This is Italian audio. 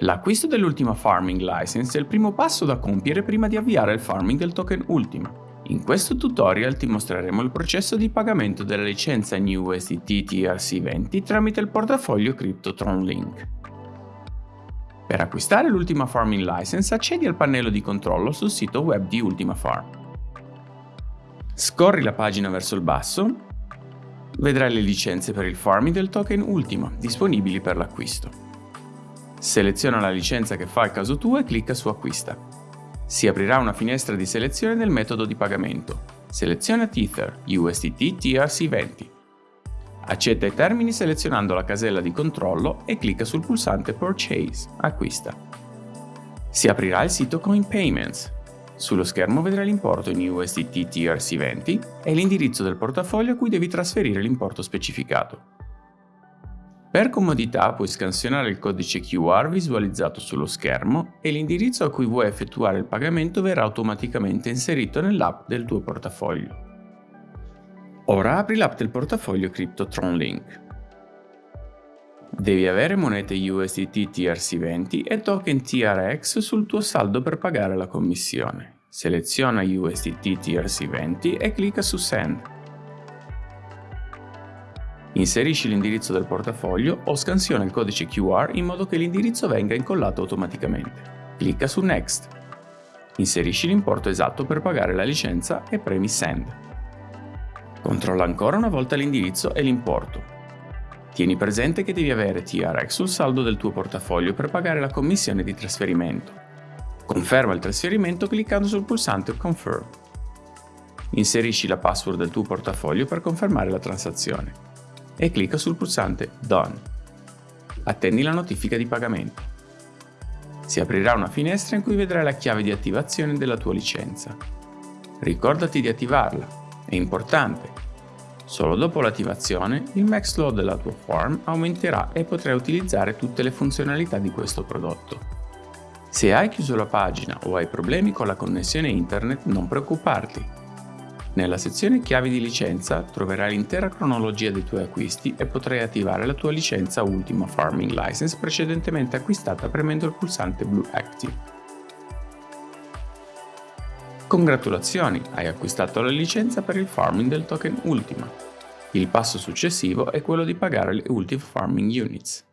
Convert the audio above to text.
L'acquisto dell'ultima Farming License è il primo passo da compiere prima di avviare il farming del token Ultima. In questo tutorial ti mostreremo il processo di pagamento della licenza New USDT TRC20 tramite il portafoglio CryptoTron Link. Per acquistare l'ultima Farming License accedi al pannello di controllo sul sito web di Ultima Farm. Scorri la pagina verso il basso, vedrai le licenze per il farming del token Ultima disponibili per l'acquisto. Seleziona la licenza che fa il caso tuo e clicca su Acquista. Si aprirà una finestra di selezione del metodo di pagamento. Seleziona Tether USDT TRC20. Accetta i termini selezionando la casella di controllo e clicca sul pulsante Purchase, acquista. Si aprirà il sito Coin Payments. Sullo schermo vedrai l'importo in USDT TRC20 e l'indirizzo del portafoglio a cui devi trasferire l'importo specificato. Per comodità puoi scansionare il codice QR visualizzato sullo schermo e l'indirizzo a cui vuoi effettuare il pagamento verrà automaticamente inserito nell'app del tuo portafoglio. Ora apri l'app del portafoglio CryptoTron Link. Devi avere monete USDT TRC20 e token TRX sul tuo saldo per pagare la commissione. Seleziona USDT TRC20 e clicca su Send. Inserisci l'indirizzo del portafoglio o scansiona il codice QR in modo che l'indirizzo venga incollato automaticamente. Clicca su Next. Inserisci l'importo esatto per pagare la licenza e premi Send. Controlla ancora una volta l'indirizzo e l'importo. Tieni presente che devi avere TRX sul saldo del tuo portafoglio per pagare la commissione di trasferimento. Conferma il trasferimento cliccando sul pulsante Confirm. Inserisci la password del tuo portafoglio per confermare la transazione e clicca sul pulsante Done. Attendi la notifica di pagamento. Si aprirà una finestra in cui vedrai la chiave di attivazione della tua licenza. Ricordati di attivarla, è importante. Solo dopo l'attivazione il max load della tua farm aumenterà e potrai utilizzare tutte le funzionalità di questo prodotto. Se hai chiuso la pagina o hai problemi con la connessione internet non preoccuparti, nella sezione chiavi di licenza troverai l'intera cronologia dei tuoi acquisti e potrai attivare la tua licenza Ultima Farming License precedentemente acquistata premendo il pulsante blu Active. Congratulazioni, hai acquistato la licenza per il farming del token Ultima. Il passo successivo è quello di pagare le Ultima Farming Units.